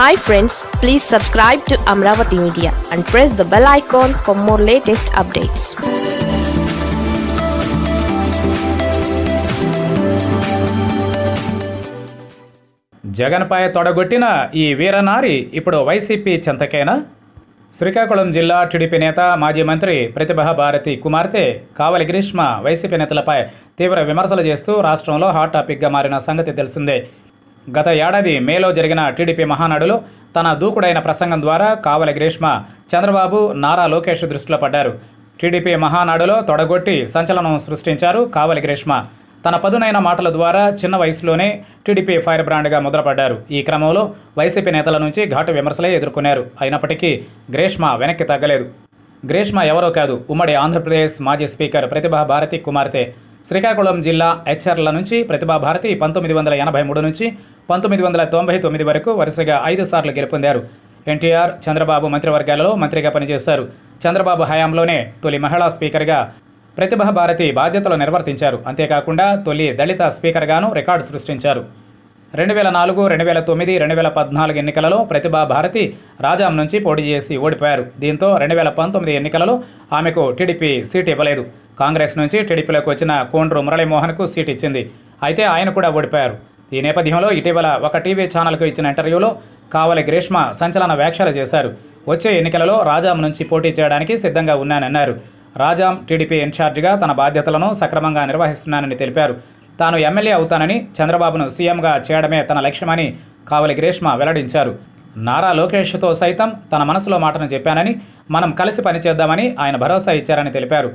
Hi friends please subscribe to Amaravati media and press the bell icon for more latest updates జగన్పై తొడగొట్టిన ఈ వీరనారి ఇప్పుడు YCP చెంతకేనా? Srikakulam జిల్లా TDP నేత మాజీ మంత్రి ప్రతిభా భారతి కుమార్తె కావలి గ్రీష్మ వైసీపీ నేతలపై తీవ్ర విమర్శలు చేస్తూ రాష్ట్రంలో హాట్ టాపిక్గా మారిన సంగతి తెలిసిందే. గత ఏడాది మేలో జరిగిన టీడీపీ మహానాడులో తన దూకుడైన ప్రసంగం ద్వారా కావలి గ్రీష్మ చంద్రబాబు నారా లోకేష్ దృష్టిలో పడ్డారు. టీడీపీ మహానాడులో తొడగొట్టి సంచలనం సృష్టించారు కావలి గ్రీష్మ. తన పదునైన మాటల ద్వారా చిన్న వయసులోనే టీడీపీ ఫైర్ బ్రాండ్గా ముద్రపడ్డారు. ఈ క్రమంలో వైసీపీ నేతల నుంచి ఘాటు విమర్శలే ఎదుర్కొన్నారు. అయినప్పటికీ గ్రీష్మ వెనక్కి తగ్గలేదు. గ్రీష్మ ఎవరో కాదు ఉమ్మడి ఆంధ్రప్రదేశ్ మాజీ స్పీకర్ ప్రతిభా భారతి కుమార్తె. శ్రీకాకుళం జిల్లా హెచ్ఆర్ల నుంచి ప్రతిభా భారతి పంతొమ్మిది వందల ఎనభై మూడు నుంచి పంతొమ్మిది వందల తొంభై తొమ్మిది వరకు వరుసగా ఐదు సార్లు గెలుపొందారు. ఎన్టీఆర్ చంద్రబాబు మంత్రివర్గాలలో మంత్రిగా పనిచేశారు చంద్రబాబు హయాంలోనే తొలి మహిళా స్పీకర్గా ప్రతిభా భారతి బాధ్యతలు నిర్వర్తించారు. అంతేకాకుండా తొలి దళిత స్పీకర్గాను రికార్డు సృష్టించారు. రెండు వేల నాలుగు రెండు వేల తొమ్మిది రెండు వేల పద్నాలుగు ఎన్నికలలో ప్రతిభా భారతి రాజాం నుంచి పోటీ చేసి ఓడిపోయారు. దీంతో రెండు వేల పంతొమ్మిది ఎన్నికలలో ఆమెకు టీడీపీ సీట్ ఇవ్వలేదు. కాంగ్రెస్ నుంచి టీడీపీలోకి వచ్చిన కోండ్రు మురళీమోహన్కు సీట్ ఇచ్చింది. అయితే ఆయన కూడా ఓడిపోయారు. ఈ నేపథ్యంలో ఇటీవల ఒక టీవీ ఛానల్కు ఇచ్చిన ఇంటర్వ్యూలో కావలి గ్రీష్మ సంచలన వ్యాఖ్యలు చేశారు. వచ్చే ఎన్నికలలో రాజాం నుంచి పోటీ చేయడానికి సిద్ధంగా ఉన్నానన్నారు. రాజాం టీడీపీ ఇన్ఛార్జిగా తన బాధ్యతలను సక్రమంగా నిర్వహిస్తున్నానని తెలిపారు. తాను ఎమ్మెల్యే అవుతానని చంద్రబాబును సీఎంగా చేయడమే తన లక్ష్యమని కావలి గ్రీష్మ వెల్లడించారు. నారా లోకేష్తో సైతం తన మనసులో మాటను చెప్పానని మనం కలిసి పనిచేద్దామని ఆయన భరోసా ఇచ్చారని తెలిపారు.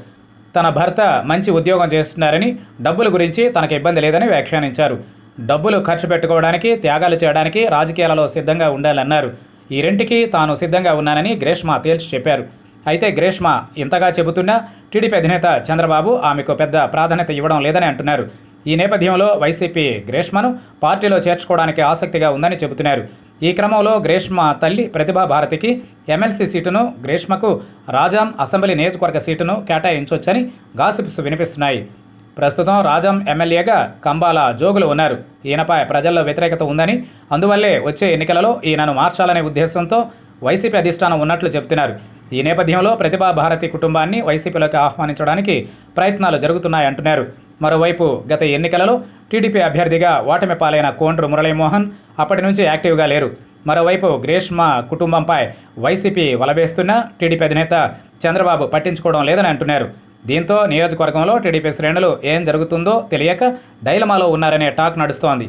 తన భర్త మంచి ఉద్యోగం చేస్తున్నారని డబ్బుల గురించి తనకు ఇబ్బంది లేదని వ్యాఖ్యానించారు. డబ్బులు ఖర్చు పెట్టుకోవడానికి త్యాగాలు చేయడానికి రాజకీయాలలో సిద్ధంగా ఉండాలన్నారు. ఈ రెంటికి తాను సిద్ధంగా ఉన్నానని గ్రేష్మా తేల్చి చెప్పారు. అయితే గ్రేష్మా ఇంతగా చెబుతున్నా టీడీపీ అధినేత చంద్రబాబు ఆమెకు పెద్ద ప్రాధాన్యత ఇవ్వడం లేదని అంటున్నారు. ఈ నేపథ్యంలో వైసీపీ గ్రేష్మను పార్టీలో చేర్చుకోవడానికి ఆసక్తిగా ఉందని చెబుతున్నారు. ఈ క్రమంలో గ్రేష్మ తల్లి ప్రతిభా భారతికి ఎమ్మెల్సీ సీటును గ్రేష్మకు రాజాం అసెంబ్లీ నియోజకవర్గ సీటును కేటాయించొచ్చని గాసిప్స్ వినిపిస్తున్నాయి. ప్రస్తుతం రాజం ఎమ్మెల్యేగా కంబాల జోగులు ఉన్నారు. ఈయనపై ప్రజల్లో వ్యతిరేకత ఉందని అందువల్లే వచ్చే ఎన్నికలలో ఈయనను మార్చాలనే ఉద్దేశంతో వైసీపీ అధిష్టానం ఉన్నట్లు చెబుతున్నారు. ఈ నేపథ్యంలో ప్రతిభా భారతి కుటుంబాన్ని వైసీపీలోకి ఆహ్వానించడానికి ప్రయత్నాలు జరుగుతున్నాయంటున్నారు మరోవైపు గత ఎన్నికలలో టీడీపీ అభ్యర్థిగా ఓటమి పాలైన కోండ్రు మురళీమోహన్ అప్పటి నుంచి యాక్టివ్గా లేరు. మరోవైపు గ్రేష్మ కుటుంబంపై వైసీపీ వలవేస్తున్న టీడీపీ అధినేత చంద్రబాబు పట్టించుకోవడం లేదని అంటున్నారు. దీంతో నియోజకవర్గంలో టీడీపీ శ్రేణులు ఏం జరుగుతుందో తెలియక డైలమాలో ఉన్నారనే టాక్ నడుస్తోంది.